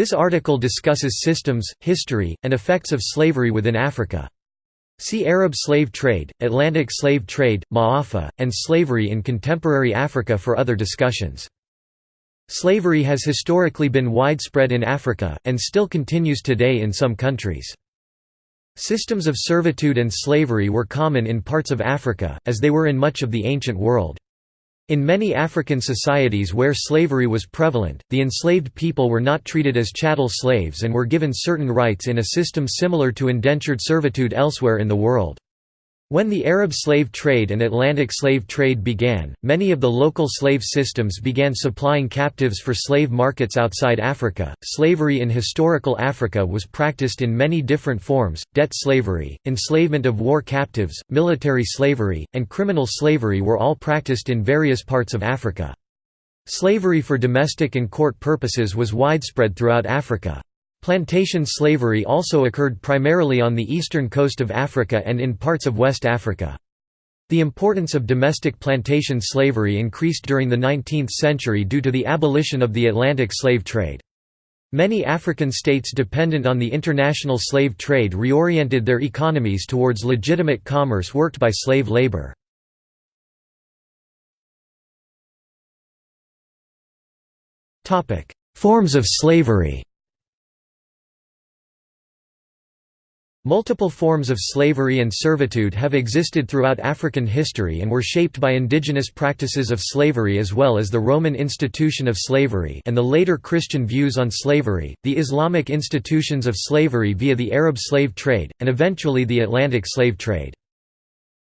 This article discusses systems, history, and effects of slavery within Africa. See Arab slave trade, Atlantic slave trade, Ma'afa, and slavery in contemporary Africa for other discussions. Slavery has historically been widespread in Africa, and still continues today in some countries. Systems of servitude and slavery were common in parts of Africa, as they were in much of the ancient world. In many African societies where slavery was prevalent, the enslaved people were not treated as chattel slaves and were given certain rights in a system similar to indentured servitude elsewhere in the world. When the Arab slave trade and Atlantic slave trade began, many of the local slave systems began supplying captives for slave markets outside Africa. Slavery in historical Africa was practiced in many different forms debt slavery, enslavement of war captives, military slavery, and criminal slavery were all practiced in various parts of Africa. Slavery for domestic and court purposes was widespread throughout Africa. Plantation slavery also occurred primarily on the eastern coast of Africa and in parts of West Africa. The importance of domestic plantation slavery increased during the 19th century due to the abolition of the Atlantic slave trade. Many African states dependent on the international slave trade reoriented their economies towards legitimate commerce worked by slave labor. Forms of slavery Multiple forms of slavery and servitude have existed throughout African history and were shaped by indigenous practices of slavery as well as the Roman institution of slavery and the later Christian views on slavery, the Islamic institutions of slavery via the Arab slave trade, and eventually the Atlantic slave trade.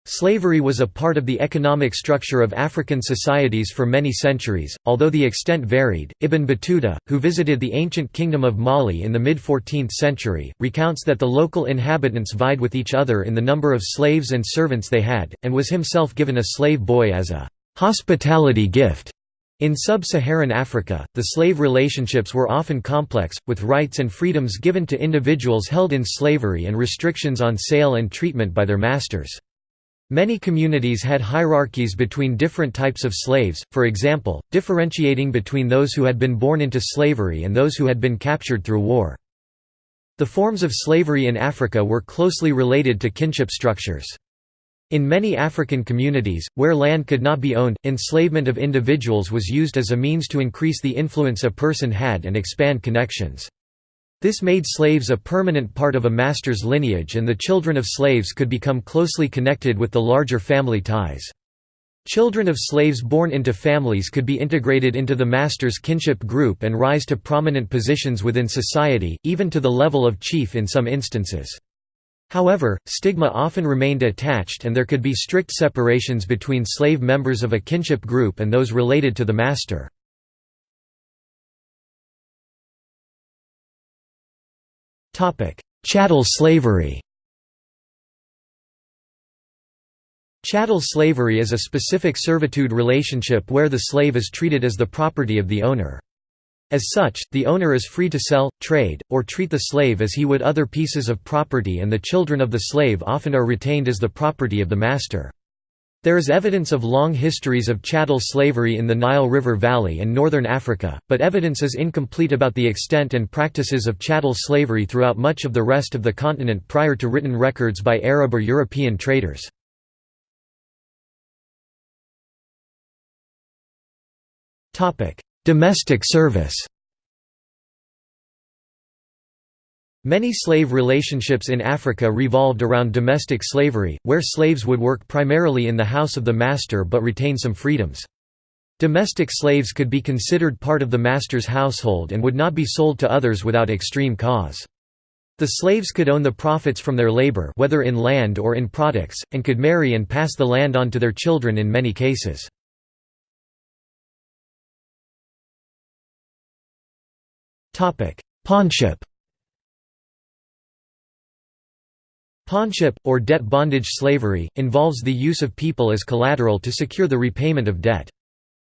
Slavery was a part of the economic structure of African societies for many centuries, although the extent varied. Ibn Battuta, who visited the ancient kingdom of Mali in the mid 14th century, recounts that the local inhabitants vied with each other in the number of slaves and servants they had, and was himself given a slave boy as a hospitality gift. In sub-Saharan Africa, the slave relationships were often complex, with rights and freedoms given to individuals held in slavery and restrictions on sale and treatment by their masters. Many communities had hierarchies between different types of slaves, for example, differentiating between those who had been born into slavery and those who had been captured through war. The forms of slavery in Africa were closely related to kinship structures. In many African communities, where land could not be owned, enslavement of individuals was used as a means to increase the influence a person had and expand connections. This made slaves a permanent part of a master's lineage and the children of slaves could become closely connected with the larger family ties. Children of slaves born into families could be integrated into the master's kinship group and rise to prominent positions within society, even to the level of chief in some instances. However, stigma often remained attached and there could be strict separations between slave members of a kinship group and those related to the master. Chattel slavery Chattel slavery is a specific servitude relationship where the slave is treated as the property of the owner. As such, the owner is free to sell, trade, or treat the slave as he would other pieces of property and the children of the slave often are retained as the property of the master. There is evidence of long histories of chattel slavery in the Nile River Valley and northern Africa, but evidence is incomplete about the extent and practices of chattel slavery throughout much of the rest of the continent prior to written records by Arab or European traders. Domestic service Many slave relationships in Africa revolved around domestic slavery, where slaves would work primarily in the house of the master but retain some freedoms. Domestic slaves could be considered part of the master's household and would not be sold to others without extreme cause. The slaves could own the profits from their labor whether in land or in products, and could marry and pass the land on to their children in many cases. Pawnship Pawnship, or debt bondage slavery, involves the use of people as collateral to secure the repayment of debt.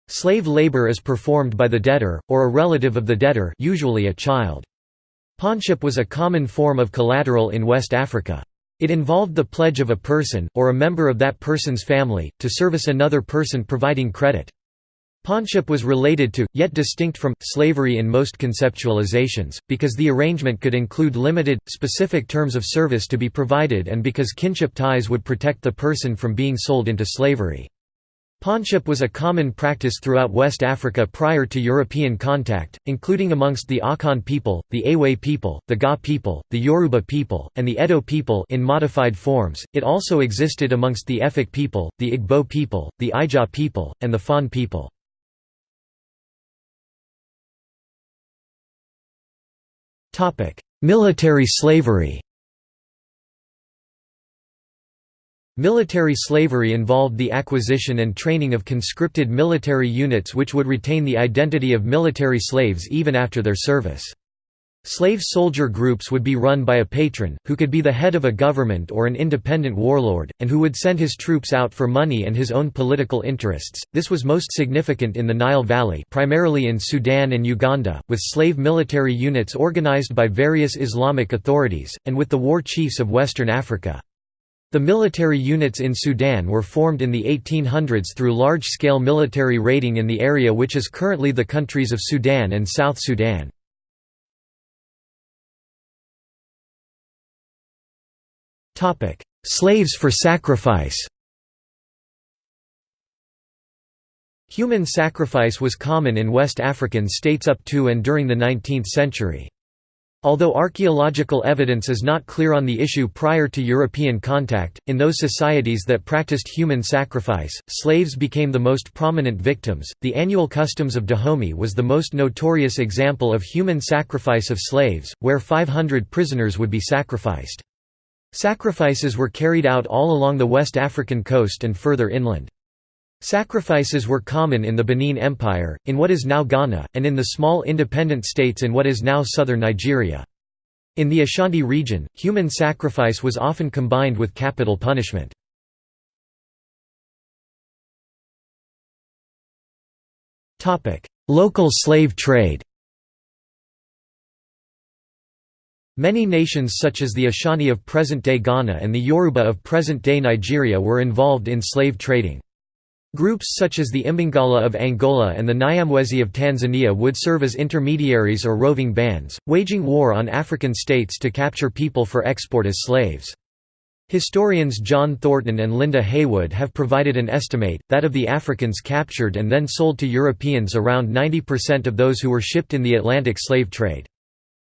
Slave labor is performed by the debtor, or a relative of the debtor usually a child. Pawnship was a common form of collateral in West Africa. It involved the pledge of a person, or a member of that person's family, to service another person providing credit. Pawnship was related to, yet distinct from, slavery in most conceptualizations, because the arrangement could include limited, specific terms of service to be provided and because kinship ties would protect the person from being sold into slavery. Pawnship was a common practice throughout West Africa prior to European contact, including amongst the Akan people, the Awe people, the Ga people, the Yoruba people, and the Edo people in modified forms. It also existed amongst the Efik people, the Igbo people, the Ija people, and the Fon people. Military slavery Military slavery involved the acquisition and training of conscripted military units which would retain the identity of military slaves even after their service. Slave soldier groups would be run by a patron, who could be the head of a government or an independent warlord, and who would send his troops out for money and his own political interests. This was most significant in the Nile Valley, primarily in Sudan and Uganda, with slave military units organized by various Islamic authorities, and with the war chiefs of Western Africa. The military units in Sudan were formed in the 1800s through large-scale military raiding in the area which is currently the countries of Sudan and South Sudan. Slaves for sacrifice Human sacrifice was common in West African states up to and during the 19th century. Although archaeological evidence is not clear on the issue prior to European contact, in those societies that practiced human sacrifice, slaves became the most prominent victims. The annual customs of Dahomey was the most notorious example of human sacrifice of slaves, where 500 prisoners would be sacrificed. Sacrifices were carried out all along the West African coast and further inland. Sacrifices were common in the Benin Empire, in what is now Ghana, and in the small independent states in what is now southern Nigeria. In the Ashanti region, human sacrifice was often combined with capital punishment. Local slave trade Many nations such as the Ashanti of present-day Ghana and the Yoruba of present-day Nigeria were involved in slave trading. Groups such as the Imbangala of Angola and the Nyamwezi of Tanzania would serve as intermediaries or roving bands, waging war on African states to capture people for export as slaves. Historians John Thornton and Linda Heywood have provided an estimate, that of the Africans captured and then sold to Europeans around 90% of those who were shipped in the Atlantic slave trade.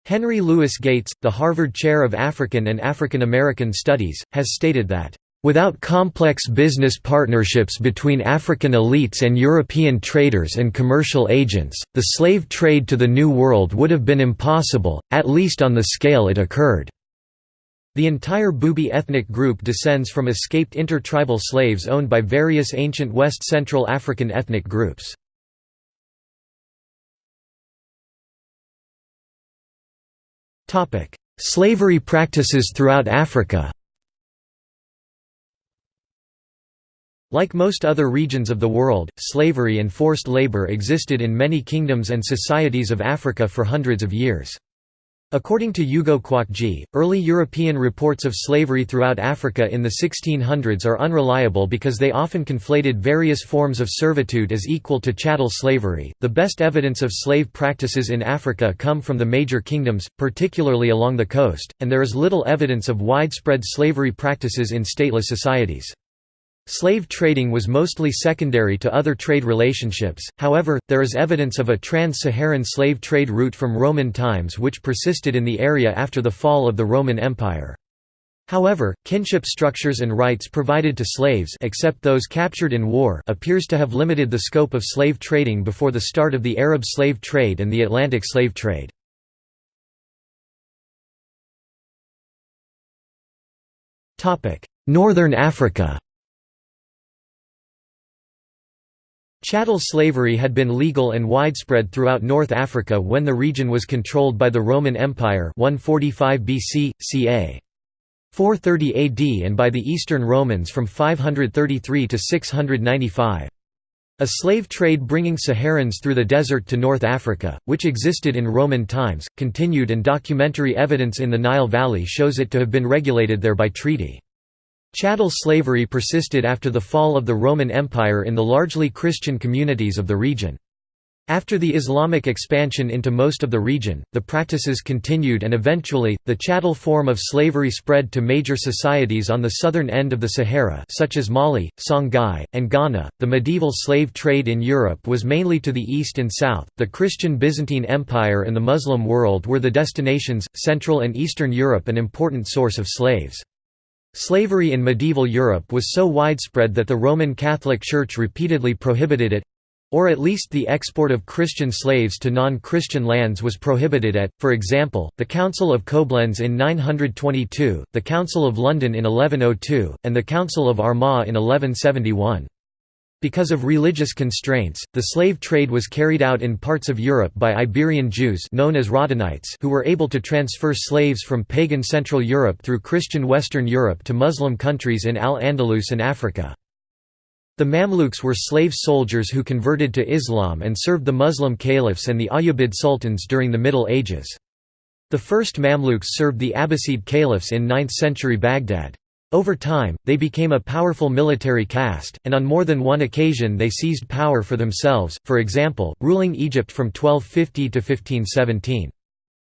Henry Louis Gates, the Harvard Chair of African and African American Studies, has stated that, "...without complex business partnerships between African elites and European traders and commercial agents, the slave trade to the New World would have been impossible, at least on the scale it occurred." The entire Bubi ethnic group descends from escaped intertribal slaves owned by various ancient West Central African ethnic groups. Slavery practices throughout Africa Like most other regions of the world, slavery and forced labor existed in many kingdoms and societies of Africa for hundreds of years. According to Ugo Nwokeji, early European reports of slavery throughout Africa in the 1600s are unreliable because they often conflated various forms of servitude as equal to chattel slavery. The best evidence of slave practices in Africa come from the major kingdoms, particularly along the coast, and there is little evidence of widespread slavery practices in stateless societies. Slave trading was mostly secondary to other trade relationships, however, there is evidence of a trans-Saharan slave trade route from Roman times which persisted in the area after the fall of the Roman Empire. However, kinship structures and rights provided to slaves except those captured in war appears to have limited the scope of slave trading before the start of the Arab slave trade and the Atlantic slave trade. Northern Africa Chattel slavery had been legal and widespread throughout North Africa when the region was controlled by the Roman Empire 145 BC, ca. 430 AD and by the Eastern Romans from 533 to 695. A slave trade bringing Saharans through the desert to North Africa, which existed in Roman times, continued and documentary evidence in the Nile Valley shows it to have been regulated there by treaty. Chattel slavery persisted after the fall of the Roman Empire in the largely Christian communities of the region. After the Islamic expansion into most of the region, the practices continued and eventually, the chattel form of slavery spread to major societies on the southern end of the Sahara such as Mali, Songhai, and Ghana. The medieval slave trade in Europe was mainly to the east and south. The Christian Byzantine Empire and the Muslim world were the destinations, Central and Eastern Europe an important source of slaves. Slavery in medieval Europe was so widespread that the Roman Catholic Church repeatedly prohibited it, or at least the export of Christian slaves to non-Christian lands was prohibited at, for example, the Council of Koblenz in 922, the Council of London in 1102, and the Council of Armagh in 1171. Because of religious constraints, the slave trade was carried out in parts of Europe by Iberian Jews known as who were able to transfer slaves from pagan Central Europe through Christian Western Europe to Muslim countries in Al-Andalus and Africa. The Mamluks were slave soldiers who converted to Islam and served the Muslim caliphs and the Ayyubid sultans during the Middle Ages. The first Mamluks served the Abbasid caliphs in 9th-century Baghdad. Over time, they became a powerful military caste, and on more than one occasion they seized power for themselves, for example, ruling Egypt from 1250 to 1517.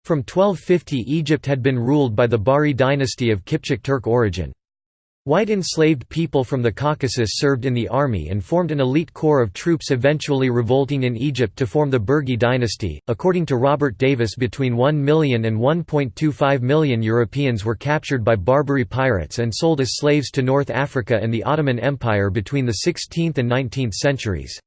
From 1250 Egypt had been ruled by the Bahri dynasty of Kipchak Turk origin. White enslaved people from the Caucasus served in the army and formed an elite corps of troops eventually revolting in Egypt to form the Burji dynasty. According to Robert Davis, between 1 million and 1.25 million Europeans were captured by Barbary pirates and sold as slaves to North Africa and the Ottoman Empire between the 16th and 19th centuries.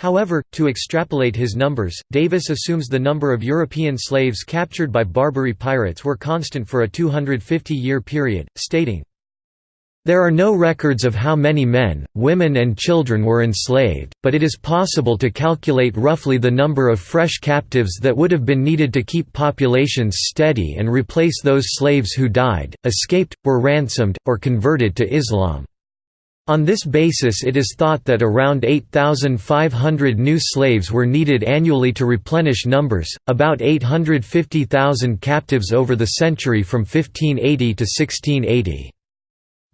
However, to extrapolate his numbers, Davis assumes the number of European slaves captured by Barbary pirates were constant for a 250-year period, stating, there are no records of how many men, women and children were enslaved, but it is possible to calculate roughly the number of fresh captives that would have been needed to keep populations steady and replace those slaves who died, escaped, were ransomed, or converted to Islam. On this basis it is thought that around 8,500 new slaves were needed annually to replenish numbers, about 850,000 captives over the century from 1580 to 1680.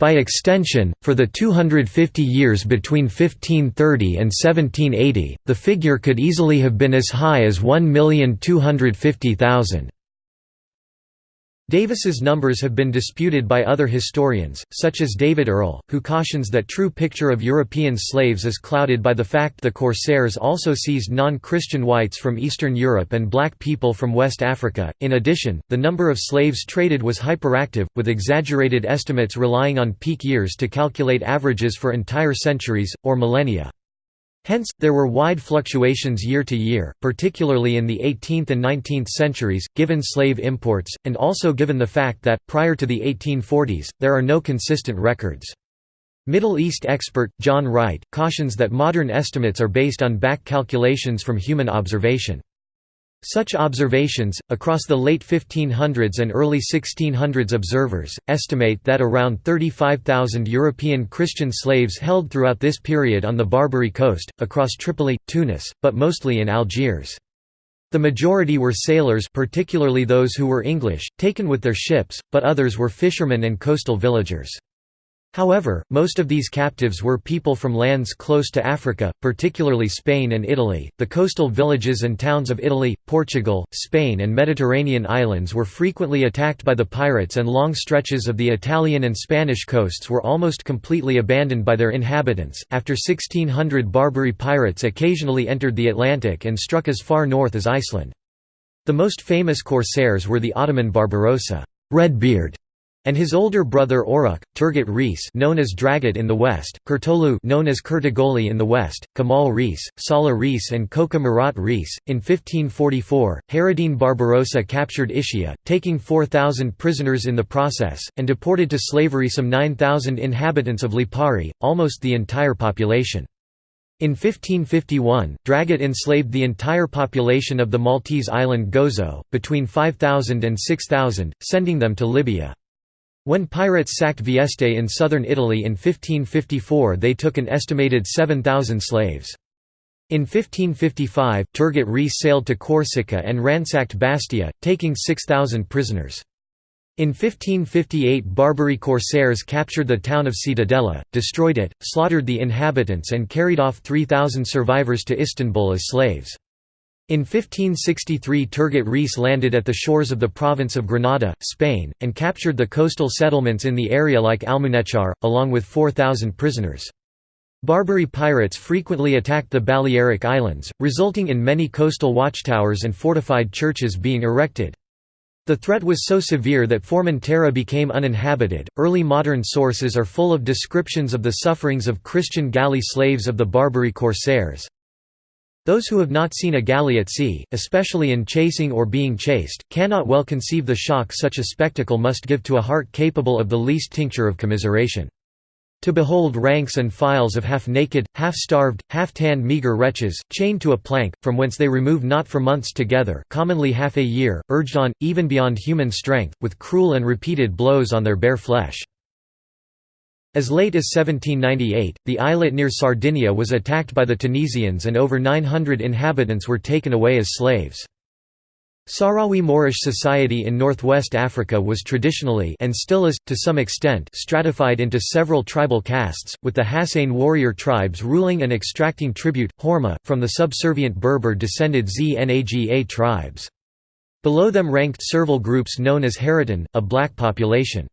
By extension, for the 250 years between 1530 and 1780, the figure could easily have been as high as 1,250,000. Davis's numbers have been disputed by other historians, such as David Earle, who cautions that true picture of European slaves is clouded by the fact the corsairs also seized non-Christian whites from Eastern Europe and black people from West Africa. In addition, the number of slaves traded was hyperactive, with exaggerated estimates relying on peak years to calculate averages for entire centuries, or millennia. Hence, there were wide fluctuations year to year, particularly in the 18th and 19th centuries, given slave imports, and also given the fact that, prior to the 1840s, there are no consistent records. Middle East expert, John Wright, cautions that modern estimates are based on back calculations from human observation. Such observations, across the late 1500s and early 1600s observers, estimate that around 35,000 European Christian slaves held throughout this period on the Barbary coast, across Tripoli, Tunis, but mostly in Algiers. The majority were sailors particularly those who were English, taken with their ships, but others were fishermen and coastal villagers. However, most of these captives were people from lands close to Africa, particularly Spain and Italy. The coastal villages and towns of Italy, Portugal, Spain, and Mediterranean islands were frequently attacked by the pirates, and long stretches of the Italian and Spanish coasts were almost completely abandoned by their inhabitants. After 1600, Barbary pirates occasionally entered the Atlantic and struck as far north as Iceland. The most famous corsairs were the Ottoman Barbarossa, Redbeard, and his older brother Oruk, Turgut Reis known as Dragut in the west, Kurtoğlu known as Curtogoli in the west, Kamal Reis, Salah Reis and Koca Murat Reis. In 1544, Hayreddin Barbarossa captured Ischia, taking 4,000 prisoners in the process, and deported to slavery some 9,000 inhabitants of Lipari, almost the entire population. In 1551, Dragut enslaved the entire population of the Maltese island Gozo, between 5,000 and 6,000, sending them to Libya. When pirates sacked Vieste in southern Italy in 1554 they took an estimated 7,000 slaves. In 1555, Turgut Reis sailed to Corsica and ransacked Bastia, taking 6,000 prisoners. In 1558 Barbary corsairs captured the town of Ciutadella, destroyed it, slaughtered the inhabitants and carried off 3,000 survivors to Istanbul as slaves. In 1563 Turgut Reis landed at the shores of the province of Granada, Spain, and captured the coastal settlements in the area like Almuñécar, along with 4,000 prisoners. Barbary pirates frequently attacked the Balearic Islands, resulting in many coastal watchtowers and fortified churches being erected. The threat was so severe that Formentera became uninhabited. Early modern sources are full of descriptions of the sufferings of Christian galley slaves of the Barbary corsairs. Those who have not seen a galley at sea, especially in chasing or being chased, cannot well conceive the shock such a spectacle must give to a heart capable of the least tincture of commiseration. To behold ranks and files of half-naked, half-starved, half-tanned meagre wretches, chained to a plank, from whence they remove not for months together commonly half a year, urged on, even beyond human strength, with cruel and repeated blows on their bare flesh. As late as 1798, the islet near Sardinia was attacked by the Tunisians and over 900 inhabitants were taken away as slaves. Sahrawi Moorish society in northwest Africa was traditionally and still is, to some extent stratified into several tribal castes, with the Hassan warrior tribes ruling and extracting tribute, horma, from the subservient Berber-descended Znaga tribes. Below them ranked servile groups known as Haratin, a black population.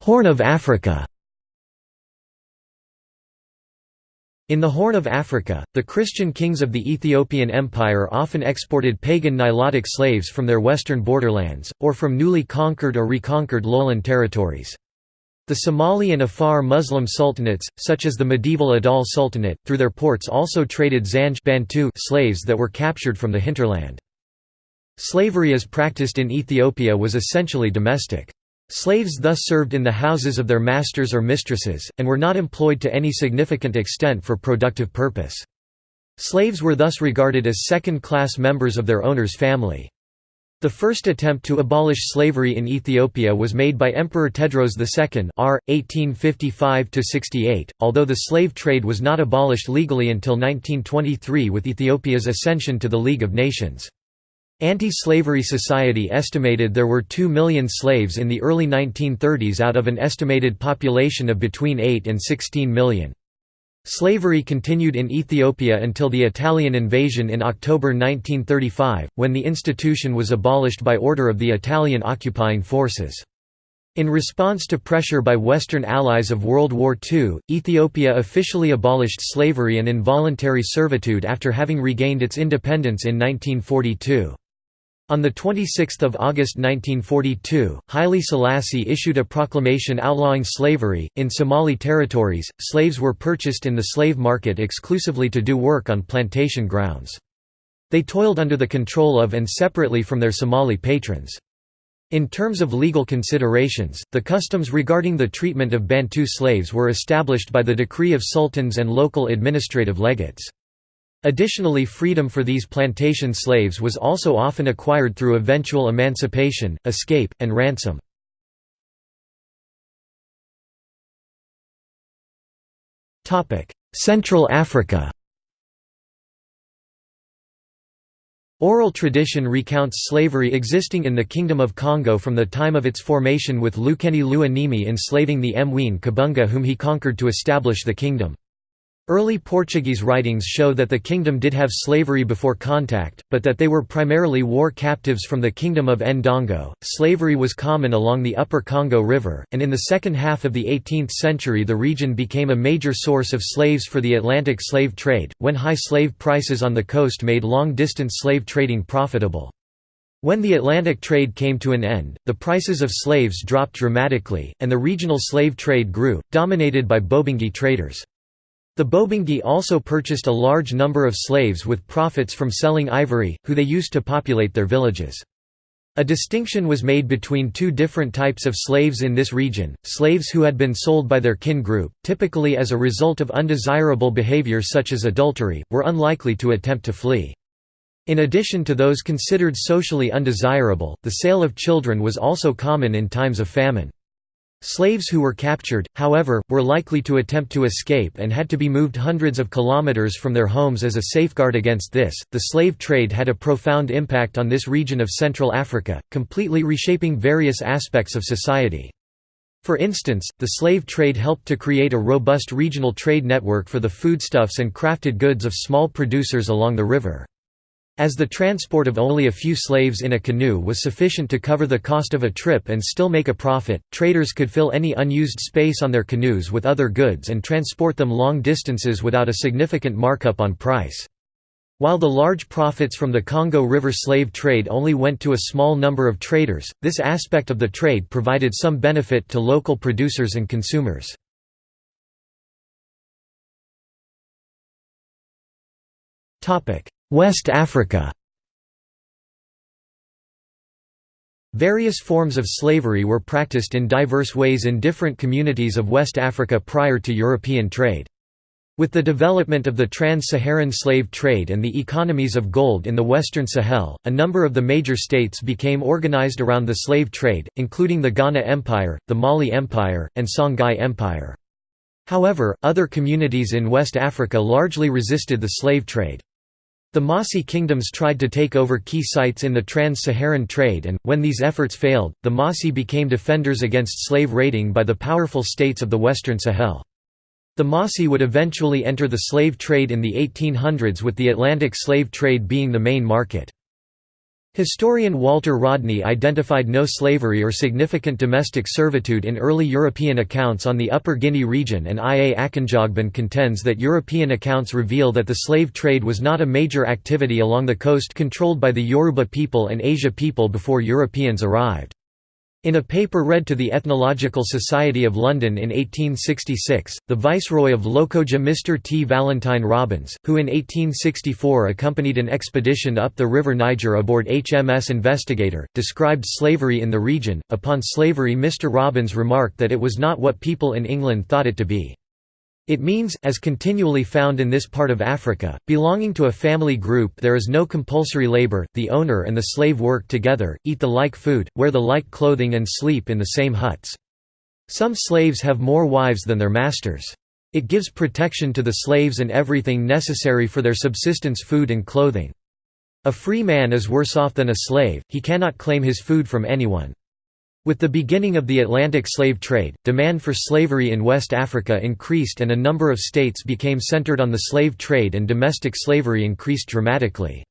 Horn of Africa In the Horn of Africa, the Christian kings of the Ethiopian Empire often exported pagan Nilotic slaves from their western borderlands, or from newly conquered or reconquered lowland territories. The Somali and Afar Muslim sultanates, such as the medieval Adal Sultanate, through their ports also traded Zanj Bantu slaves that were captured from the hinterland. Slavery as practiced in Ethiopia was essentially domestic. Slaves thus served in the houses of their masters or mistresses, and were not employed to any significant extent for productive purpose. Slaves were thus regarded as second-class members of their owner's family. The first attempt to abolish slavery in Ethiopia was made by Emperor Tewodros II r. 1855–68, although the slave trade was not abolished legally until 1923 with Ethiopia's ascension to the League of Nations. Anti-Slavery Society estimated there were 2 million slaves in the early 1930s out of an estimated population of between 8 and 16 million. Slavery continued in Ethiopia until the Italian invasion in October 1935, when the institution was abolished by order of the Italian occupying forces. In response to pressure by Western allies of World War II, Ethiopia officially abolished slavery and involuntary servitude after having regained its independence in 1942. On 26 August 1942, Haile Selassie issued a proclamation outlawing slavery. In Somali territories, slaves were purchased in the slave market exclusively to do work on plantation grounds. They toiled under the control of and separately from their Somali patrons. In terms of legal considerations, the customs regarding the treatment of Bantu slaves were established by the decree of sultans and local administrative legates. Additionally freedom for these plantation slaves was also often acquired through eventual emancipation, escape, and ransom. Central Africa Oral tradition recounts slavery existing in the Kingdom of Kongo from the time of its formation with Lukeni lua Nimi enslaving the Mwene Kabunga whom he conquered to establish the kingdom. Early Portuguese writings show that the kingdom did have slavery before contact, but that they were primarily war captives from the kingdom of Ndongo. Slavery was common along the upper Congo River, and in the second half of the 18th century the region became a major source of slaves for the Atlantic slave trade, when high slave prices on the coast made long-distance slave trading profitable. When the Atlantic trade came to an end, the prices of slaves dropped dramatically, and the regional slave trade grew, dominated by Bobangi traders. The Bobangi also purchased a large number of slaves with profits from selling ivory, who they used to populate their villages. A distinction was made between two different types of slaves in this region, slaves who had been sold by their kin group, typically as a result of undesirable behavior such as adultery, were unlikely to attempt to flee. In addition to those considered socially undesirable, the sale of children was also common in times of famine. Slaves who were captured, however, were likely to attempt to escape and had to be moved hundreds of kilometers from their homes as a safeguard against this. The slave trade had a profound impact on this region of Central Africa, completely reshaping various aspects of society. For instance, the slave trade helped to create a robust regional trade network for the foodstuffs and crafted goods of small producers along the river. As the transport of only a few slaves in a canoe was sufficient to cover the cost of a trip and still make a profit, traders could fill any unused space on their canoes with other goods and transport them long distances without a significant markup on price. While the large profits from the Congo River slave trade only went to a small number of traders, this aspect of the trade provided some benefit to local producers and consumers. West Africa Various forms of slavery were practiced in diverse ways in different communities of West Africa prior to European trade. With the development of the trans-Saharan slave trade and the economies of gold in the Western Sahel, a number of the major states became organized around the slave trade, including the Ghana Empire, the Mali Empire, and Songhai Empire. However, other communities in West Africa largely resisted the slave trade. The Mossi kingdoms tried to take over key sites in the trans-Saharan trade and, when these efforts failed, the Mossi became defenders against slave raiding by the powerful states of the Western Sahel. The Mossi would eventually enter the slave trade in the 1800s with the Atlantic slave trade being the main market. Historian Walter Rodney identified no slavery or significant domestic servitude in early European accounts on the Upper Guinea region and I. A. Akinjogbin contends that European accounts reveal that the slave trade was not a major activity along the coast controlled by the Yoruba people and Asia people before Europeans arrived. In a paper read to the Ethnological Society of London in 1866, the Viceroy of Lokoja Mr. T. Valentine Robbins, who in 1864 accompanied an expedition up the River Niger aboard HMS Investigator, described slavery in the region. Upon slavery, Mr. Robbins remarked that it was not what people in England thought it to be. It means, as continually found in this part of Africa, belonging to a family group there is no compulsory labor, the owner and the slave work together, eat the like food, wear the like clothing and sleep in the same huts. Some slaves have more wives than their masters. It gives protection to the slaves and everything necessary for their subsistence food and clothing. A free man is worse off than a slave, he cannot claim his food from anyone. With the beginning of the Atlantic slave trade, demand for slavery in West Africa increased and a number of states became centered on the slave trade and domestic slavery increased dramatically.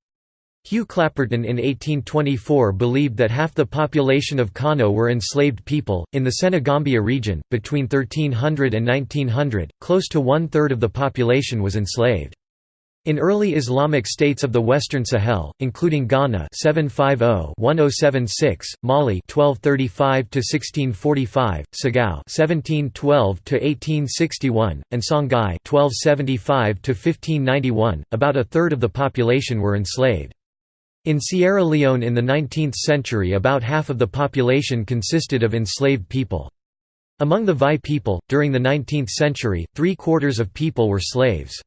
Hugh Clapperton in 1824 believed that half the population of Kano were enslaved people. In the Senegambia region, between 1300 and 1900, close to one third of the population was enslaved. In early Islamic states of the Western Sahel, including Ghana 750-1076, Mali 1235-1645, Ségou 1712-1861, and Songhai 1275-1591, about a third of the population were enslaved. In Sierra Leone in the 19th century about half of the population consisted of enslaved people. Among the Vai people, during the 19th century, three-quarters of people were slaves.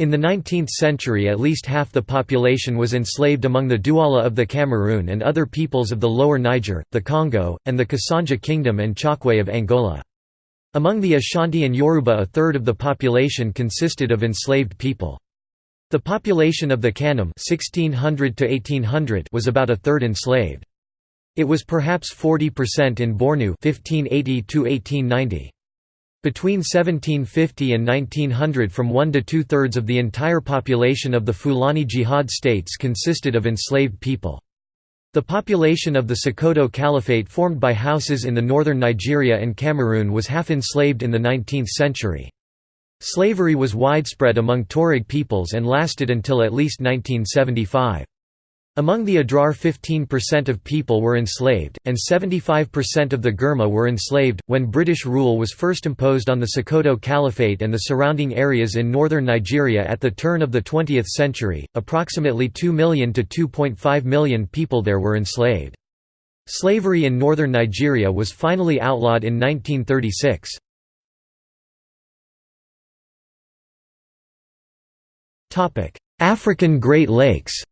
In the 19th century at least half the population was enslaved among the Douala of the Cameroon and other peoples of the Lower Niger, the Congo, and the Kasanje Kingdom and Chokwe of Angola. Among the Ashanti and Yoruba a third of the population consisted of enslaved people. The population of the Kanem 1600 was about a third enslaved. It was perhaps 40% in Bornu 1580 -1890. Between 1750 and 1900 from one to two-thirds of the entire population of the Fulani Jihad states consisted of enslaved people. The population of the Sokoto Caliphate formed by Hausas in the northern Nigeria and Cameroon was half enslaved in the 19th century. Slavery was widespread among Tuareg peoples and lasted until at least 1975. Among the Adrar 15% of people were enslaved, and 75% of the Gurma were enslaved. When British rule was first imposed on the Sokoto Caliphate and the surrounding areas in northern Nigeria at the turn of the 20th century, approximately 2 million to 2.5 million people there were enslaved. Slavery in northern Nigeria was finally outlawed in 1936. African Great Lakes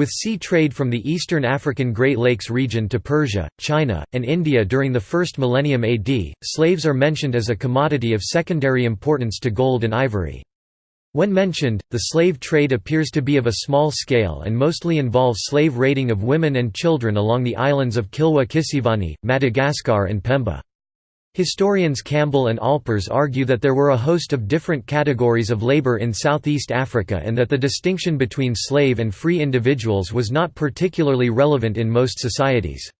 With sea trade from the eastern African Great Lakes region to Persia, China, and India during the first millennium AD, slaves are mentioned as a commodity of secondary importance to gold and ivory. When mentioned, the slave trade appears to be of a small scale and mostly involves slave raiding of women and children along the islands of Kilwa Kisiwani, Madagascar and Pemba. Historians Campbell and Alpers argue that there were a host of different categories of labor in Southeast Africa and that the distinction between slave and free individuals was not particularly relevant in most societies.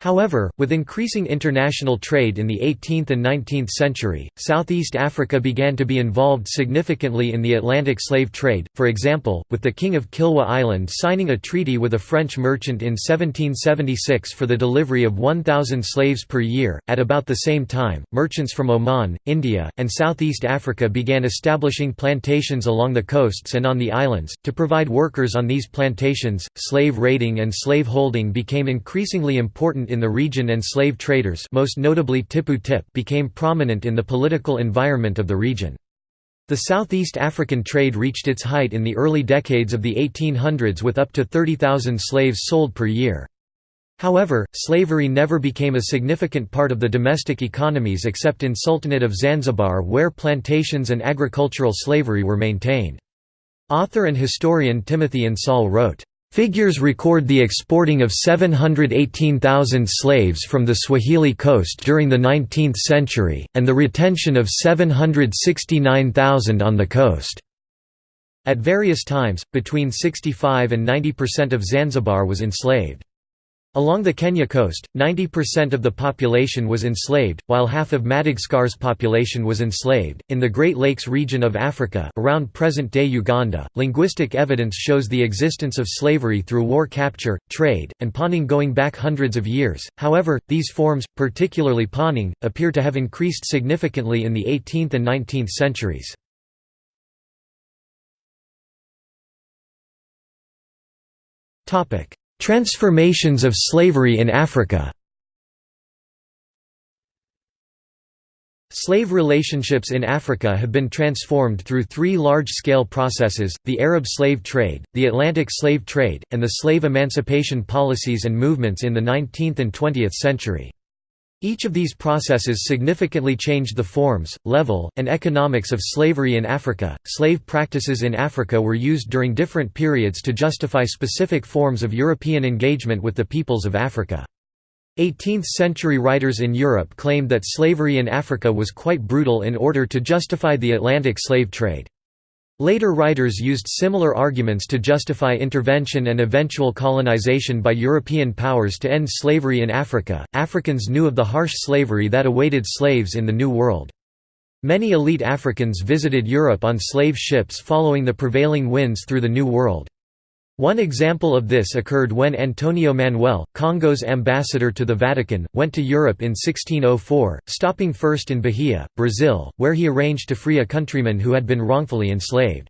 However, with increasing international trade in the 18th and 19th century, Southeast Africa began to be involved significantly in the Atlantic slave trade, for example, with the King of Kilwa Island signing a treaty with a French merchant in 1776 for the delivery of 1,000 slaves per year. At about the same time, merchants from Oman, India, and Southeast Africa began establishing plantations along the coasts and on the islands. To provide workers on these plantations, slave raiding and slave holding became increasingly important in the region and slave traders most notably Tipu Tip became prominent in the political environment of the region. The Southeast African trade reached its height in the early decades of the 1800s with up to 30,000 slaves sold per year. However, slavery never became a significant part of the domestic economies except in Sultanate of Zanzibar where plantations and agricultural slavery were maintained. Author and historian Timothy Insoll wrote, Figures record the exporting of 718,000 slaves from the Swahili coast during the 19th century, and the retention of 769,000 on the coast. At various times, between 65 and 90% of Zanzibar was enslaved. Along the Kenya coast, 90% of the population was enslaved, while half of Madagascar's population was enslaved. In the Great Lakes region of Africa, around present-day Uganda, linguistic evidence shows the existence of slavery through war capture, trade, and pawning going back hundreds of years. However, these forms, particularly pawning, appear to have increased significantly in the 18th and 19th centuries. Topic: Transformations of slavery in Africa Slave relationships in Africa have been transformed through three large-scale processes, the Arab slave trade, the Atlantic slave trade, and the slave emancipation policies and movements in the 19th and 20th century. Each of these processes significantly changed the forms, level, and economics of slavery in Africa. Slave practices in Africa were used during different periods to justify specific forms of European engagement with the peoples of Africa. 18th-century writers in Europe claimed that slavery in Africa was quite brutal in order to justify the Atlantic slave trade. Later writers used similar arguments to justify intervention and eventual colonization by European powers to end slavery in Africa. Africans knew of the harsh slavery that awaited slaves in the New World. Many elite Africans visited Europe on slave ships following the prevailing winds through the New World. One example of this occurred when Antonio Manuel, Kongo's ambassador to the Vatican, went to Europe in 1604, stopping first in Bahia, Brazil, where he arranged to free a countryman who had been wrongfully enslaved.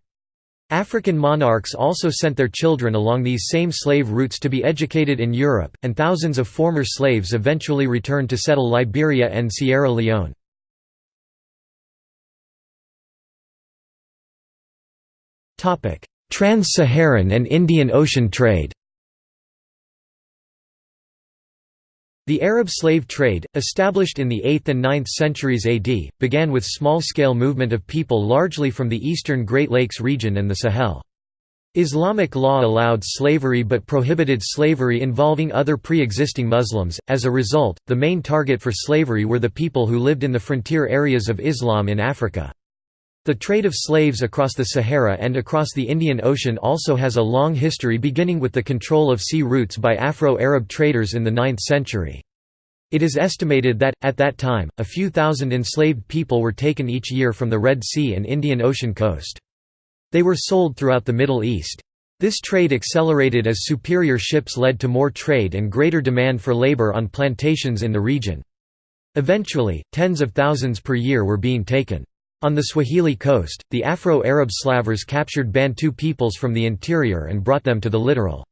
African monarchs also sent their children along these same slave routes to be educated in Europe, and thousands of former slaves eventually returned to settle Liberia and Sierra Leone. Trans-Saharan and Indian Ocean trade The Arab slave trade, established in the 8th and 9th centuries AD, began with small-scale movement of people largely from the eastern Great Lakes region and the Sahel. Islamic law allowed slavery but prohibited slavery involving other pre-existing Muslims, as a result, the main target for slavery were the people who lived in the frontier areas of Islam in Africa. The trade of slaves across the Sahara and across the Indian Ocean also has a long history beginning with the control of sea routes by Afro-Arab traders in the 9th century. It is estimated that, at that time, a few thousand enslaved people were taken each year from the Red Sea and Indian Ocean coast. They were sold throughout the Middle East. This trade accelerated as superior ships led to more trade and greater demand for labor on plantations in the region. Eventually, tens of thousands per year were being taken. On the Swahili coast, the Afro-Arab slavers captured Bantu peoples from the interior and brought them to the littoral.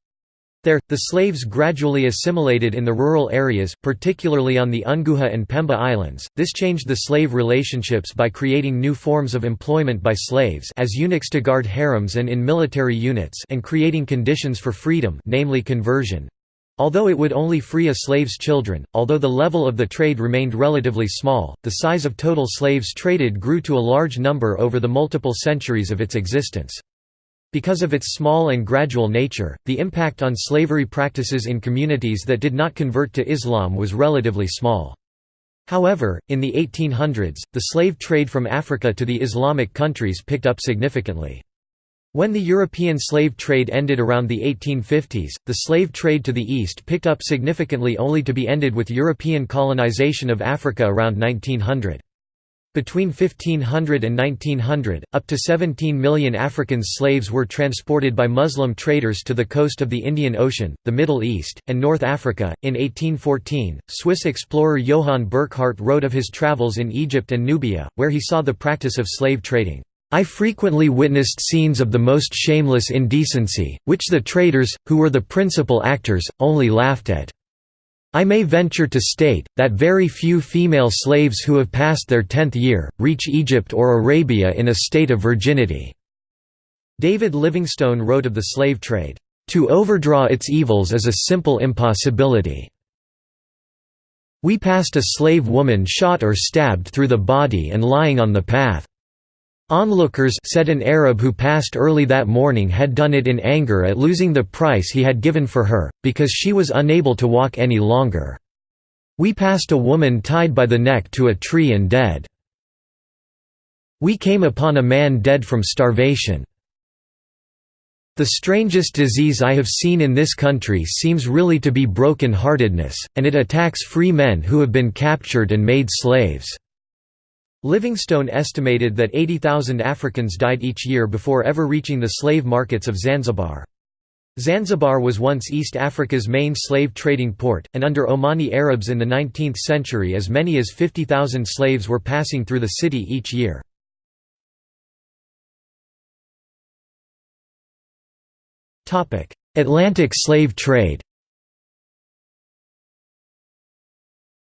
There, the slaves gradually assimilated in the rural areas, particularly on the Unguja and Pemba Islands. This changed the slave relationships by creating new forms of employment by slaves as eunuchs to guard harems and in military units and creating conditions for freedom namely conversion. Although it would only free a slave's children, although the level of the trade remained relatively small, the size of total slaves traded grew to a large number over the multiple centuries of its existence. Because of its small and gradual nature, the impact on slavery practices in communities that did not convert to Islam was relatively small. However, in the 1800s, the slave trade from Africa to the Islamic countries picked up significantly. When the European slave trade ended around the 1850s, the slave trade to the east picked up significantly only to be ended with European colonization of Africa around 1900. Between 1500 and 1900, up to 17 million African slaves were transported by Muslim traders to the coast of the Indian Ocean, the Middle East, and North Africa. In 1814, Swiss explorer Johann Burckhardt wrote of his travels in Egypt and Nubia, where he saw the practice of slave trading. I frequently witnessed scenes of the most shameless indecency, which the traders, who were the principal actors, only laughed at. I may venture to state, that very few female slaves who have passed their tenth year, reach Egypt or Arabia in a state of virginity." David Livingstone wrote of the slave trade, "...to overdraw its evils is a simple impossibility. We passed a slave woman shot or stabbed through the body and lying on the path. Onlookers said an Arab who passed early that morning had done it in anger at losing the price he had given for her, because she was unable to walk any longer. We passed a woman tied by the neck to a tree and dead. We came upon a man dead from starvation. The strangest disease I have seen in this country seems really to be broken-heartedness, and it attacks free men who have been captured and made slaves. Livingstone estimated that 80,000 Africans died each year before ever reaching the slave markets of Zanzibar. Zanzibar was once East Africa's main slave trading port, and under Omani Arabs in the 19th century as many as 50,000 slaves were passing through the city each year. Atlantic slave trade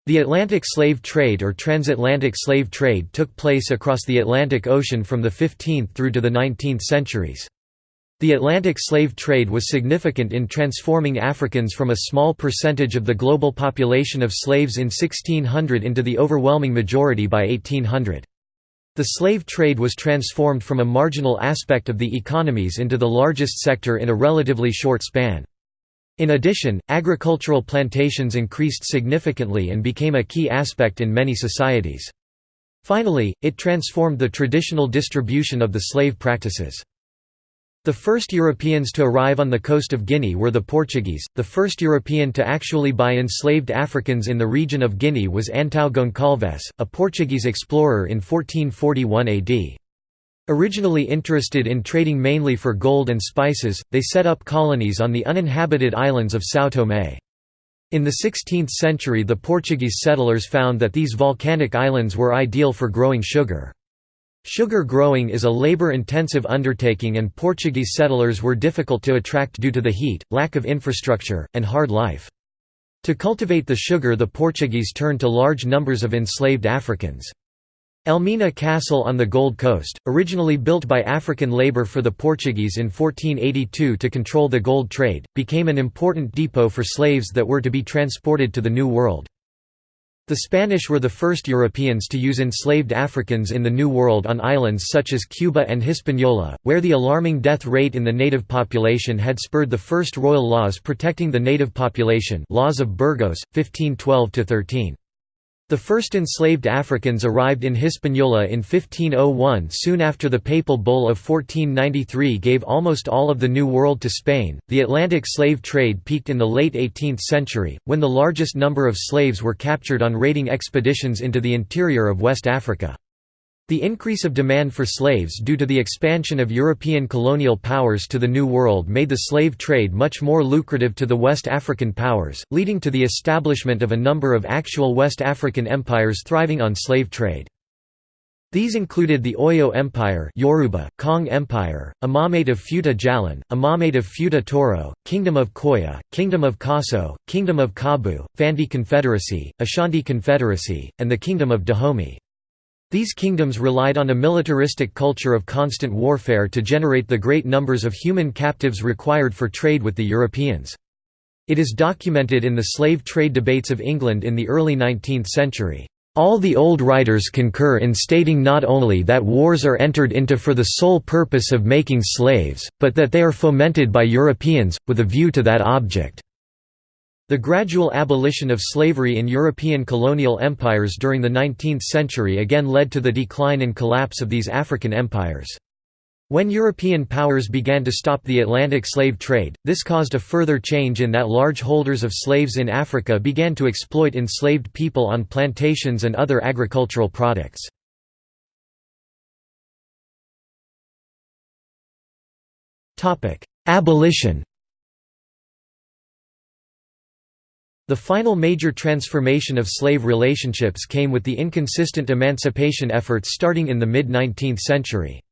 The Atlantic slave trade or transatlantic slave trade took place across the Atlantic Ocean from the 15th through to the 19th centuries. The Atlantic slave trade was significant in transforming Africans from a small percentage of the global population of slaves in 1600 into the overwhelming majority by 1800. The slave trade was transformed from a marginal aspect of the economies into the largest sector in a relatively short span. In addition, agricultural plantations increased significantly and became a key aspect in many societies. Finally, it transformed the traditional distribution of the slave practices. The first Europeans to arrive on the coast of Guinea were the Portuguese. The first European to actually buy enslaved Africans in the region of Guinea was Antão Goncalves, a Portuguese explorer in 1441 AD. Originally interested in trading mainly for gold and spices, they set up colonies on the uninhabited islands of São Tomé. In the 16th century the Portuguese settlers found that these volcanic islands were ideal for growing sugar. Sugar growing is a labor-intensive undertaking and Portuguese settlers were difficult to attract due to the heat, lack of infrastructure, and hard life. To cultivate the sugar the Portuguese turned to large numbers of enslaved Africans. Elmina Castle on the Gold Coast, originally built by African labor for the Portuguese in 1482 to control the gold trade, became an important depot for slaves that were to be transported to the New World. The Spanish were the first Europeans to use enslaved Africans in the New World on islands such as Cuba and Hispaniola, where the alarming death rate in the native population had spurred the first royal laws protecting the native population laws of Burgos, 1512–13. The first enslaved Africans arrived in Hispaniola in 1501 soon after the Papal Bull of 1493 gave almost all of the New World to Spain. The Atlantic slave trade peaked in the late 18th century, when the largest number of slaves were captured on raiding expeditions into the interior of West Africa. The increase of demand for slaves due to the expansion of European colonial powers to the New World made the slave trade much more lucrative to the West African powers, leading to the establishment of a number of actual West African empires thriving on slave trade. These included the Oyo Empire Yoruba, Kong Empire, Imamate of Futa Jallon, Imamate of Futa Toro, Kingdom of Koya, Kingdom of Khasso, Kingdom of Kaabu, Fante Confederacy, Ashanti Confederacy, and the Kingdom of Dahomey. These kingdoms relied on a militaristic culture of constant warfare to generate the great numbers of human captives required for trade with the Europeans. It is documented in the slave trade debates of England in the early 19th century. All the old writers concur in stating not only that wars are entered into for the sole purpose of making slaves, but that they are fomented by Europeans, with a view to that object. The gradual abolition of slavery in European colonial empires during the 19th century again led to the decline and collapse of these African empires. When European powers began to stop the Atlantic slave trade, this caused a further change in that large holders of slaves in Africa began to exploit enslaved people on plantations and other agricultural products. Abolition The final major transformation of slave relationships came with the inconsistent emancipation efforts starting in the mid-19th century.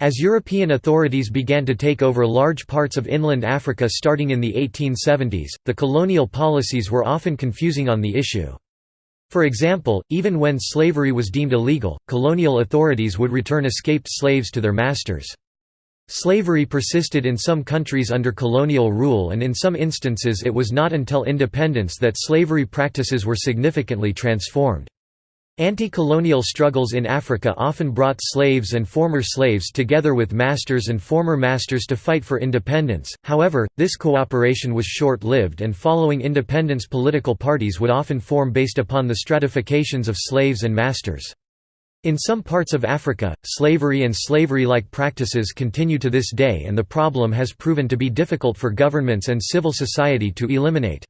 As European authorities began to take over large parts of inland Africa starting in the 1870s, the colonial policies were often confusing on the issue. For example, even when slavery was deemed illegal, colonial authorities would return escaped slaves to their masters. Slavery persisted in some countries under colonial rule and in some instances it was not until independence that slavery practices were significantly transformed. Anti-colonial struggles in Africa often brought slaves and former slaves together with masters and former masters to fight for independence, however, this cooperation was short-lived and following independence political parties would often form based upon the stratifications of slaves and masters. In some parts of Africa, slavery and slavery-like practices continue to this day and the problem has proven to be difficult for governments and civil society to eliminate.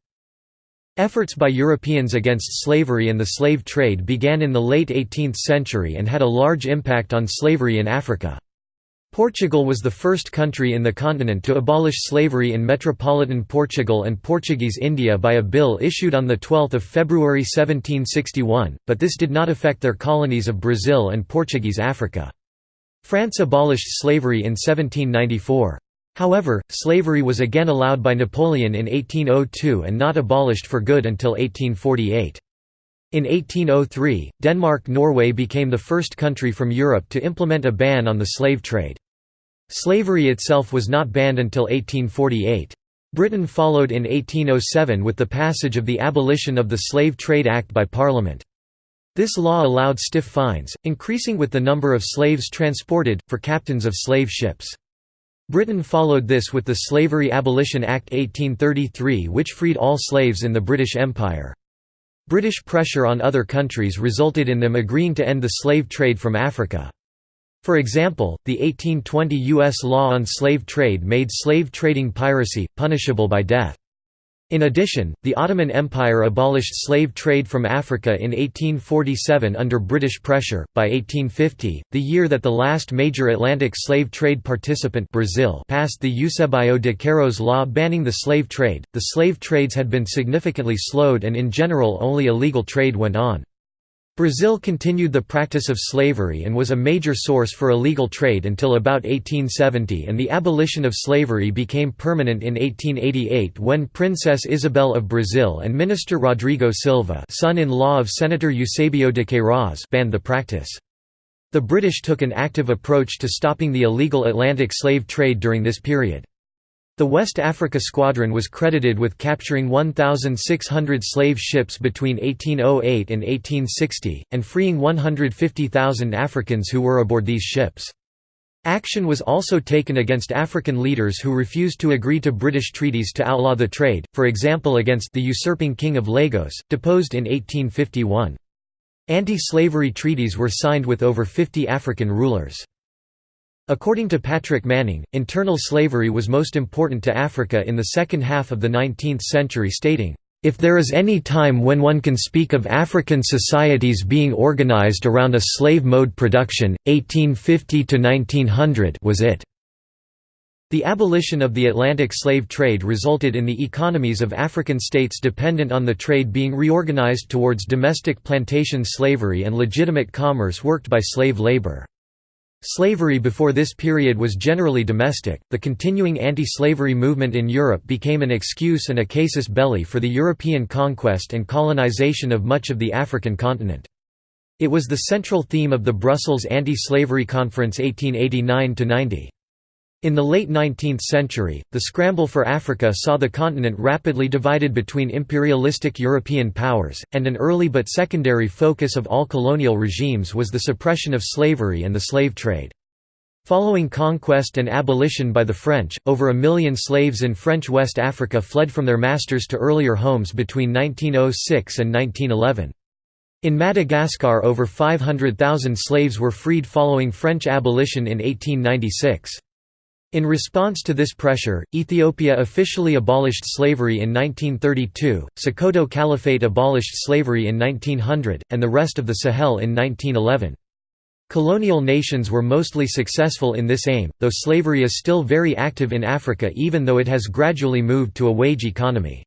Efforts by Europeans against slavery and the slave trade began in the late 18th century and had a large impact on slavery in Africa. Portugal was the first country in the continent to abolish slavery in metropolitan Portugal and Portuguese India by a bill issued on 12 February 1761, but this did not affect their colonies of Brazil and Portuguese Africa. France abolished slavery in 1794. However, slavery was again allowed by Napoleon in 1802 and not abolished for good until 1848. In 1803, Denmark-Norway became the first country from Europe to implement a ban on the slave trade. Slavery itself was not banned until 1848. Britain followed in 1807 with the passage of the Abolition of the Slave Trade Act by Parliament. This law allowed stiff fines, increasing with the number of slaves transported, for captains of slave ships. Britain followed this with the Slavery Abolition Act 1833 which freed all slaves in the British Empire. British pressure on other countries resulted in them agreeing to end the slave trade from Africa. For example, the 1820 U.S. law on slave trade made slave trading piracy, punishable by death. In addition, the Ottoman Empire abolished slave trade from Africa in 1847 under British pressure. By 1850, the year that the last major Atlantic slave trade participant Brazil passed the Eusebio de Queiroz law banning the slave trade, the slave trades had been significantly slowed and in general only illegal trade went on. Brazil continued the practice of slavery and was a major source for illegal trade until about 1870 and the abolition of slavery became permanent in 1888 when Princess Isabel of Brazil and Minister Rodrigo Silva son-in-law of Senator Eusebio de Queiroz banned the practice. The British took an active approach to stopping the illegal Atlantic slave trade during this period. The West Africa Squadron was credited with capturing 1,600 slave ships between 1808 and 1860, and freeing 150,000 Africans who were aboard these ships. Action was also taken against African leaders who refused to agree to British treaties to outlaw the trade, for example against the usurping King of Lagos, deposed in 1851. Anti-slavery treaties were signed with over 50 African rulers. According to Patrick Manning, internal slavery was most important to Africa in the second half of the 19th century stating, "...if there is any time when one can speak of African societies being organized around a slave mode production, 1850 to 1900 was it." The abolition of the Atlantic slave trade resulted in the economies of African states dependent on the trade being reorganized towards domestic plantation slavery and legitimate commerce worked by slave labor. Slavery before this period was generally domestic. The continuing anti slavery movement in Europe became an excuse and a casus belli for the European conquest and colonization of much of the African continent. It was the central theme of the Brussels Anti Slavery Conference 1889 90. In the late 19th century, the scramble for Africa saw the continent rapidly divided between imperialistic European powers, and an early but secondary focus of all colonial regimes was the suppression of slavery and the slave trade. Following conquest and abolition by the French, over a million slaves in French West Africa fled from their masters to earlier homes between 1906 and 1911. In Madagascar over 500,000 slaves were freed following French abolition in 1896. In response to this pressure, Ethiopia officially abolished slavery in 1932, Sokoto Caliphate abolished slavery in 1900, and the rest of the Sahel in 1911. Colonial nations were mostly successful in this aim, though slavery is still very active in Africa even though it has gradually moved to a wage economy.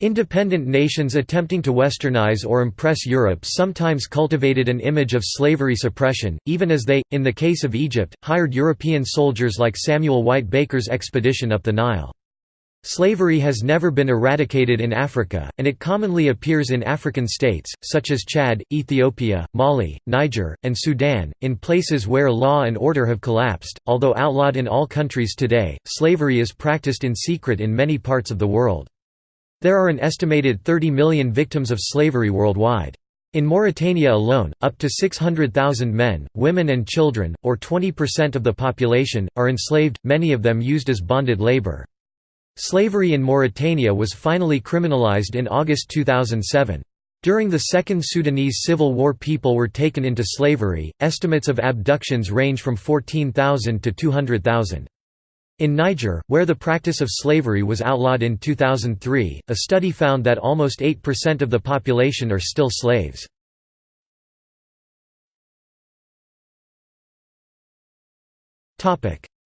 Independent nations attempting to westernize or impress Europe sometimes cultivated an image of slavery suppression, even as they, in the case of Egypt, hired European soldiers like Samuel White Baker's expedition up the Nile. Slavery has never been eradicated in Africa, and it commonly appears in African states, such as Chad, Ethiopia, Mali, Niger, and Sudan, in places where law and order have collapsed. Although outlawed in all countries today, slavery is practiced in secret in many parts of the world. There are an estimated 30 million victims of slavery worldwide. In Mauritania alone, up to 600,000 men, women and children, or 20% of the population, are enslaved, many of them used as bonded labor. Slavery in Mauritania was finally criminalized in August 2007. During the Second Sudanese Civil War people were taken into slavery, estimates of abductions range from 14,000 to 200,000. In Niger, where the practice of slavery was outlawed in 2003, a study found that almost 8% of the population are still slaves.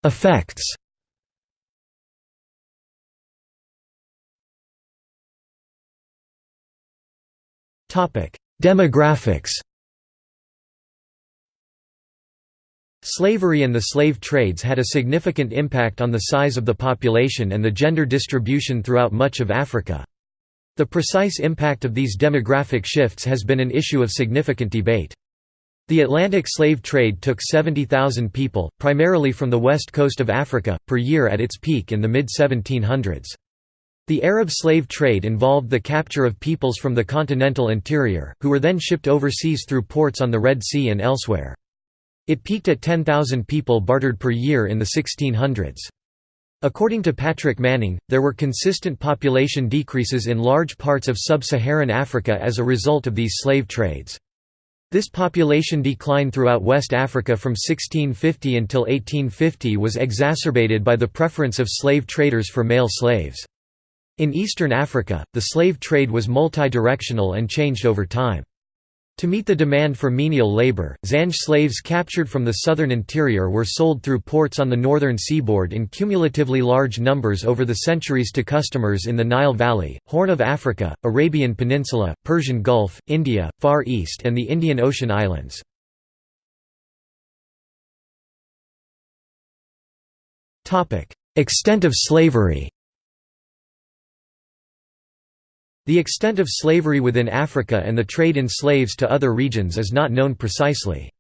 Effects Demographics Slavery and the slave trades had a significant impact on the size of the population and the gender distribution throughout much of Africa. The precise impact of these demographic shifts has been an issue of significant debate. The Atlantic slave trade took 70,000 people, primarily from the west coast of Africa, per year at its peak in the mid-1700s. The Arab slave trade involved the capture of peoples from the continental interior, who were then shipped overseas through ports on the Red Sea and elsewhere. It peaked at 10,000 people bartered per year in the 1600s. According to Patrick Manning, there were consistent population decreases in large parts of sub-Saharan Africa as a result of these slave trades. This population decline throughout West Africa from 1650 until 1850 was exacerbated by the preference of slave traders for male slaves. In eastern Africa, the slave trade was multi-directional and changed over time. To meet the demand for menial labor, Zanj slaves captured from the southern interior were sold through ports on the northern seaboard in cumulatively large numbers over the centuries to customers in the Nile Valley, Horn of Africa, Arabian Peninsula, Persian Gulf, India, Far East and the Indian Ocean islands. Extent of slavery The extent of slavery within Africa and the trade in slaves to other regions is not known precisely.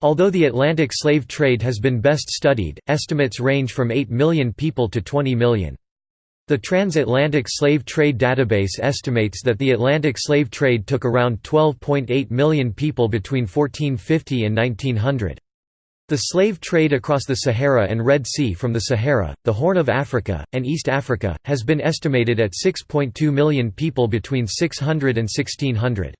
Although the Atlantic slave trade has been best studied, estimates range from 8 million people to 20 million. The Transatlantic Slave Trade Database estimates that the Atlantic slave trade took around 12.8 million people between 1450 and 1900. The slave trade across the Sahara and Red Sea from the Sahara, the Horn of Africa, and East Africa, has been estimated at 6.2 million people between 600 and 1600.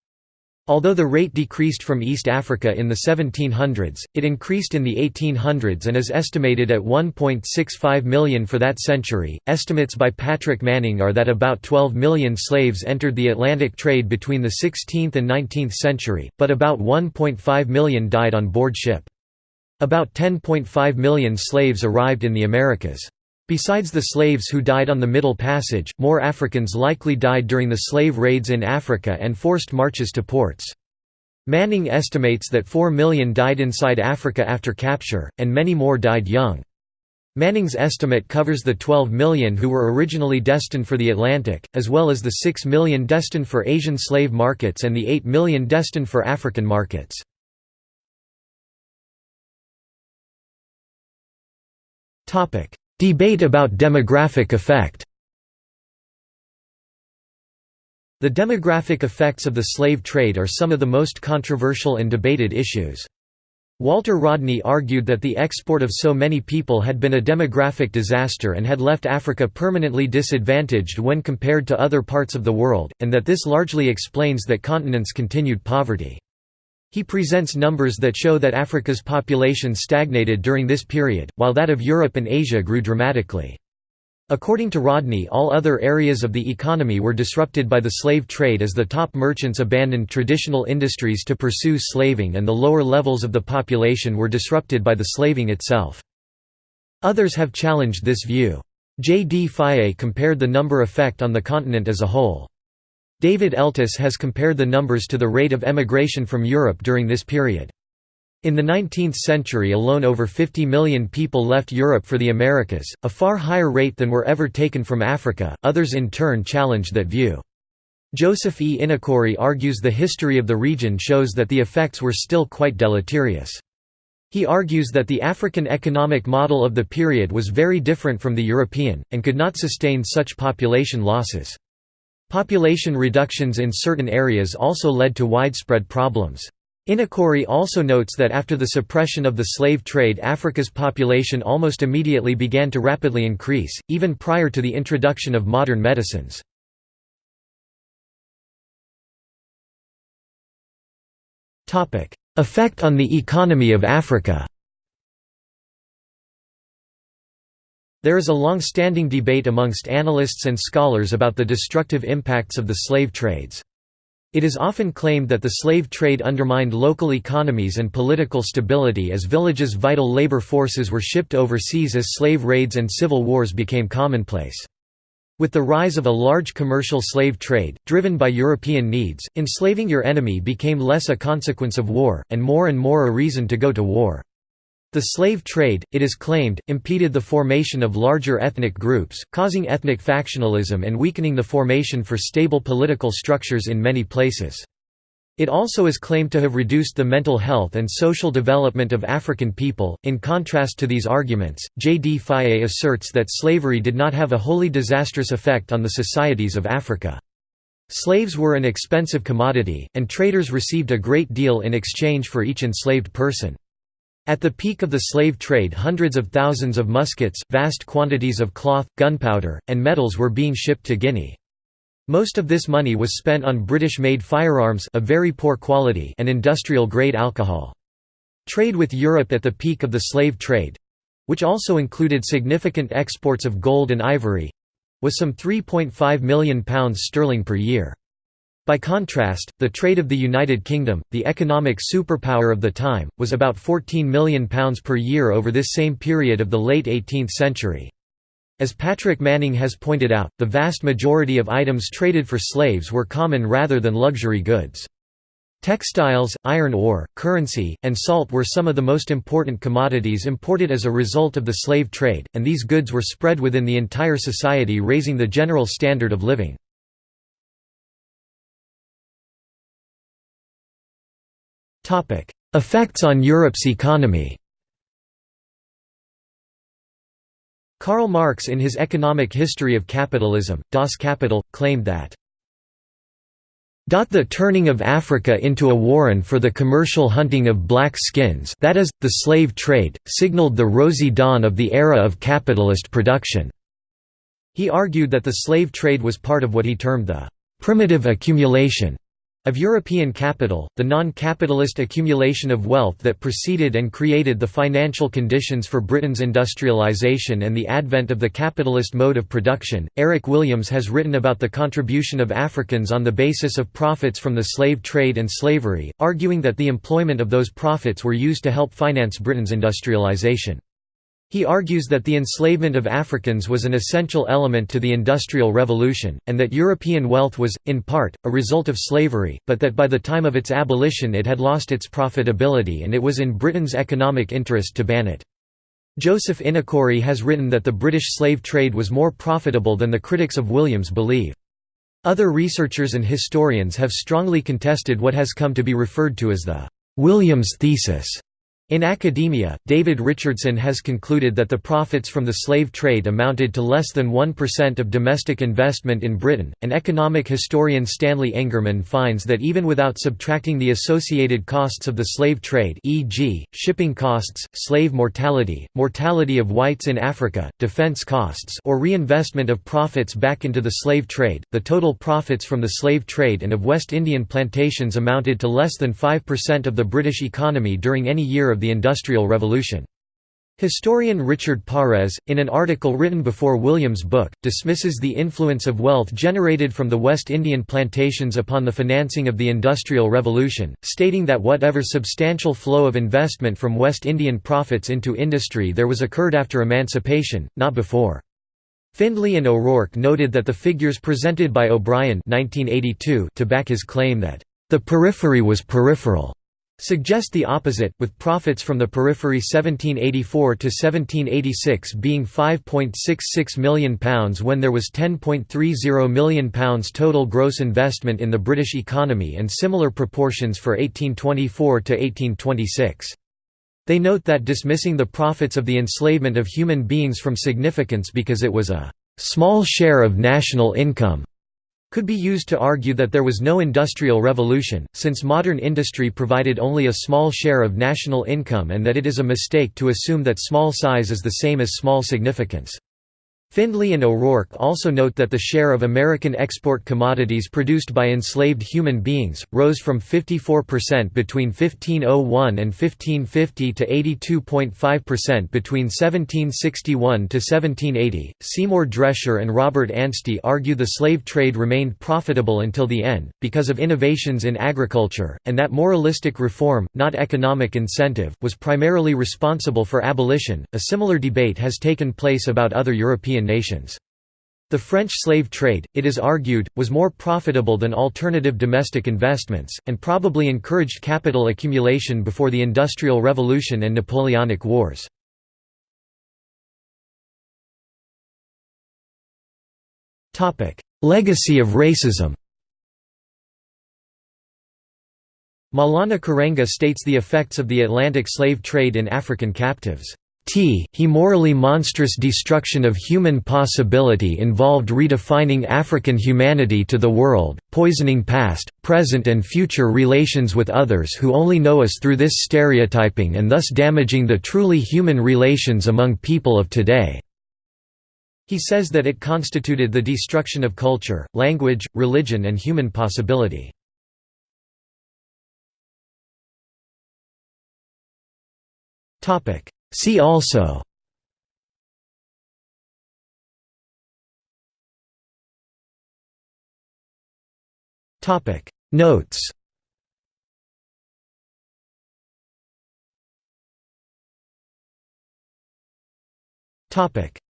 Although the rate decreased from East Africa in the 1700s, it increased in the 1800s and is estimated at 1.65 million for that century. Estimates by Patrick Manning are that about 12 million slaves entered the Atlantic trade between the 16th and 19th century, but about 1.5 million died on board ship. About 10.5 million slaves arrived in the Americas. Besides the slaves who died on the Middle Passage, more Africans likely died during the slave raids in Africa and forced marches to ports. Manning estimates that 4 million died inside Africa after capture, and many more died young. Manning's estimate covers the 12 million who were originally destined for the Atlantic, as well as the 6 million destined for Asian slave markets and the 8 million destined for African markets. Debate about demographic effect The demographic effects of the slave trade are some of the most controversial and debated issues. Walter Rodney argued that the export of so many people had been a demographic disaster and had left Africa permanently disadvantaged when compared to other parts of the world, and that this largely explains that continent's continued poverty. He presents numbers that show that Africa's population stagnated during this period, while that of Europe and Asia grew dramatically. According to Rodney all other areas of the economy were disrupted by the slave trade as the top merchants abandoned traditional industries to pursue slaving and the lower levels of the population were disrupted by the slaving itself. Others have challenged this view. J. D. Fage compared the number effect on the continent as a whole. David Eltis has compared the numbers to the rate of emigration from Europe during this period. In the 19th century alone over 50 million people left Europe for the Americas, a far higher rate than were ever taken from Africa. Others in turn challenged that view. Joseph E. Inikori argues the history of the region shows that the effects were still quite deleterious. He argues that the African economic model of the period was very different from the European, and could not sustain such population losses. Population reductions in certain areas also led to widespread problems. Inikori also notes that after the suppression of the slave trade Africa's population almost immediately began to rapidly increase, even prior to the introduction of modern medicines. Effect on the economy of Africa There is a long-standing debate amongst analysts and scholars about the destructive impacts of the slave trades. It is often claimed that the slave trade undermined local economies and political stability as villages' vital labor forces were shipped overseas as slave raids and civil wars became commonplace. With the rise of a large commercial slave trade, driven by European needs, enslaving your enemy became less a consequence of war, and more and more a reason to go to war. The slave trade, it is claimed, impeded the formation of larger ethnic groups, causing ethnic factionalism and weakening the formation for stable political structures in many places. It also is claimed to have reduced the mental health and social development of African people. In contrast to these arguments, J. D. Fage asserts that slavery did not have a wholly disastrous effect on the societies of Africa. Slaves were an expensive commodity, and traders received a great deal in exchange for each enslaved person. At the peak of the slave trade hundreds of thousands of muskets, vast quantities of cloth, gunpowder, and metals were being shipped to Guinea. Most of this money was spent on British-made firearms of very poor quality and industrial-grade alcohol. Trade with Europe at the peak of the slave trade—which also included significant exports of gold and ivory—was some £3.5 million sterling per year. By contrast, the trade of the United Kingdom, the economic superpower of the time, was about £14 million per year over this same period of the late 18th century. As Patrick Manning has pointed out, the vast majority of items traded for slaves were common rather than luxury goods. Textiles, iron ore, currency, and salt were some of the most important commodities imported as a result of the slave trade, and these goods were spread within the entire society raising the general standard of living. Effects on Europe's economy. Karl Marx in his Economic History of Capitalism, Das Kapital, claimed that the turning of Africa into a warren for the commercial hunting of black skins that is, the slave trade, signaled the rosy dawn of the era of capitalist production." He argued that the slave trade was part of what he termed the «primitive accumulation» Of European capital, the non-capitalist accumulation of wealth that preceded and created the financial conditions for Britain's industrialisation and the advent of the capitalist mode of production, Eric Williams has written about the contribution of Africans on the basis of profits from the slave trade and slavery, arguing that the employment of those profits were used to help finance Britain's industrialisation. He argues that the enslavement of Africans was an essential element to the Industrial Revolution, and that European wealth was, in part, a result of slavery, but that by the time of its abolition it had lost its profitability and it was in Britain's economic interest to ban it. Joseph Inikori has written that the British slave trade was more profitable than the critics of Williams believe. Other researchers and historians have strongly contested what has come to be referred to as the Williams thesis in academia, David Richardson has concluded that the profits from the slave trade amounted to less than 1% of domestic investment in Britain, and economic historian Stanley Engerman finds that even without subtracting the associated costs of the slave trade e.g., shipping costs, slave mortality, mortality of whites in Africa, defense costs or reinvestment of profits back into the slave trade, the total profits from the slave trade and of West Indian plantations amounted to less than 5% of the British economy during any year of the Industrial Revolution. Historian Richard Pares, in an article written before Williams' book, dismisses the influence of wealth generated from the West Indian plantations upon the financing of the Industrial Revolution, stating that whatever substantial flow of investment from West Indian profits into industry there was occurred after emancipation, not before. Findlay and O'Rourke noted that the figures presented by O'Brien to back his claim that, "...the periphery was peripheral." Suggest the opposite, with profits from the periphery 1784 to 1786 being £5.66 million when there was £10.30 million total gross investment in the British economy and similar proportions for 1824 to 1826. They note that dismissing the profits of the enslavement of human beings from significance because it was a small share of national income could be used to argue that there was no industrial revolution, since modern industry provided only a small share of national income and that it is a mistake to assume that small size is the same as small significance. Findlay and O'Rourke also note that the share of American export commodities produced by enslaved human beings, rose from 54% between 1501 and 1550 to 82.5% between 1761 to 1780. Seymour Drescher and Robert Anstey argue the slave trade remained profitable until the end, because of innovations in agriculture, and that moralistic reform, not economic incentive, was primarily responsible for abolition. A similar debate has taken place about other European European nations. The French slave trade, it is argued, was more profitable than alternative domestic investments, and probably encouraged capital accumulation before the Industrial Revolution and Napoleonic Wars. Legacy of racism Maulana Karenga states the effects of the Atlantic slave trade in African captives t he morally monstrous destruction of human possibility involved redefining African humanity to the world, poisoning past, present and future relations with others who only know us through this stereotyping and thus damaging the truly human relations among people of today." He says that it constituted the destruction of culture, language, religion and human possibility. Topic See also Notes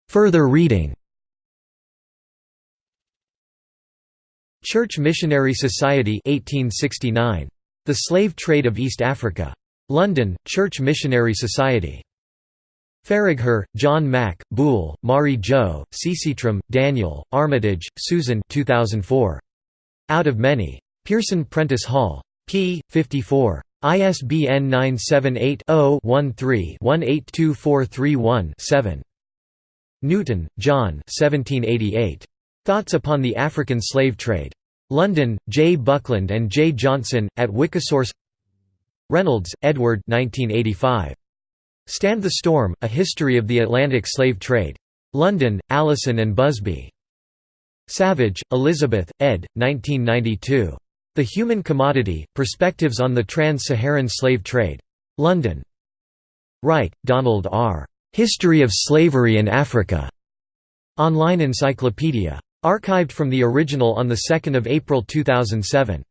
Further reading Church Missionary Society 1869. The Slave Trade of East Africa. London, Church Missionary Society. Faragher, John Mack, Buhle, Mari Jo, Czitrom, Daniel, Armitage, Susan 2004. Out of Many. Pearson Prentice Hall. p. 54. ISBN 978-0-13-182431-7. Newton, John Thoughts upon the African Slave Trade. London, J. Buckland and J. Johnson, at Wikisource Reynolds, Edward 1985. Stand the Storm, A History of the Atlantic Slave Trade. London, Allison and Busby. Savage, Elizabeth, ed. 1992. The Human Commodity, Perspectives on the Trans-Saharan Slave Trade. London. Wright, Donald R. History of Slavery in Africa. Online Encyclopedia. Archived from the original on 2 April 2007.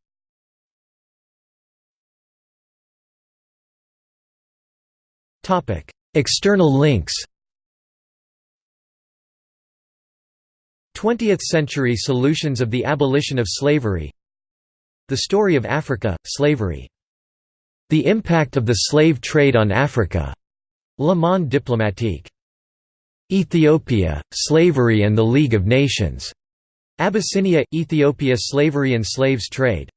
External links 20th-century solutions of the abolition of slavery The story of Africa, slavery. The impact of the slave trade on Africa. Le Monde diplomatique. Ethiopia, Slavery and the League of Nations. Abyssinia, Ethiopia Slavery and Slaves Trade